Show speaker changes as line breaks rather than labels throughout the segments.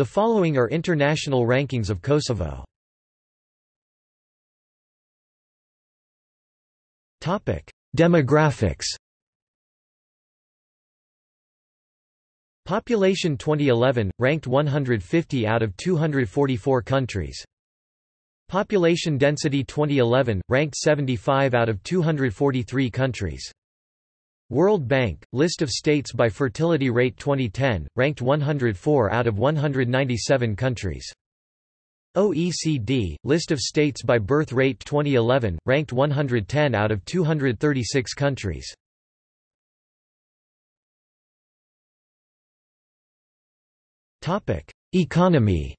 The following are international rankings of Kosovo. Demographics Population 2011, ranked 150 out of 244 countries. Population density 2011, ranked 75 out of 243 countries. World Bank, List of states by fertility rate 2010, ranked 104 out of 197 countries. OECD, List of states by birth rate 2011, ranked 110 out of 236 countries. Economy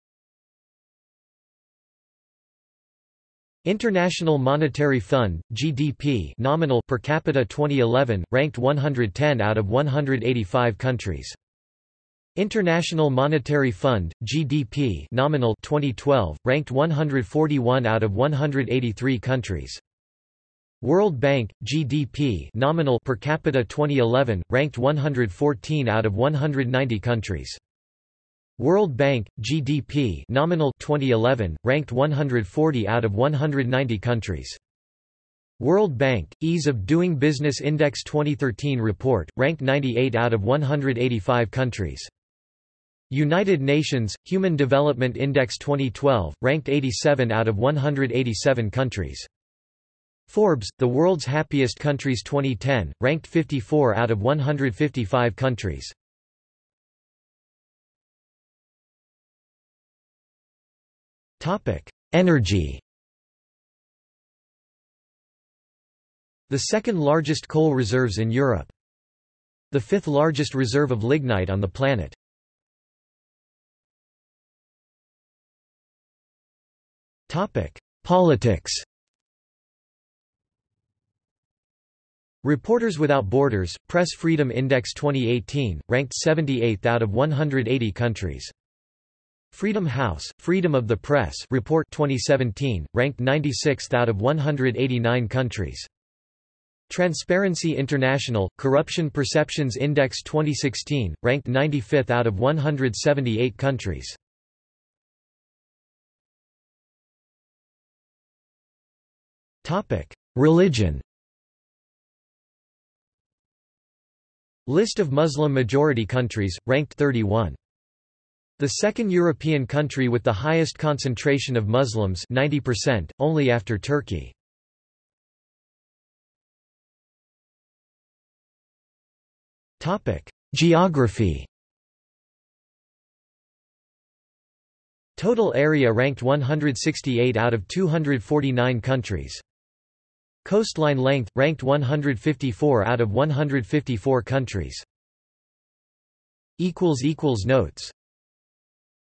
International Monetary Fund, GDP nominal per capita 2011, ranked 110 out of 185 countries. International Monetary Fund, GDP nominal 2012, ranked 141 out of 183 countries. World Bank, GDP nominal per capita 2011, ranked 114 out of 190 countries. World Bank, GDP nominal 2011, ranked 140 out of 190 countries. World Bank, Ease of Doing Business Index 2013 report, ranked 98 out of 185 countries. United Nations, Human Development Index 2012, ranked 87 out of 187 countries. Forbes, The World's Happiest Countries 2010, ranked 54 out of 155 countries. Topic: Energy. The second largest coal reserves in Europe. The fifth largest reserve of lignite on the planet. Topic: Politics. Reporters Without Borders, Press Freedom Index 2018, ranked 78th out of 180 countries. Freedom House, Freedom of the Press report 2017, ranked 96th out of 189 countries. Transparency International, Corruption Perceptions Index 2016, ranked 95th out of 178 countries. Religion List of Muslim-majority countries, ranked 31. The second European country with the highest concentration of Muslims 90%, only after Turkey. Geography Total area ranked 168 out of 249 countries. Coastline length, ranked 154 out of 154 countries. Notes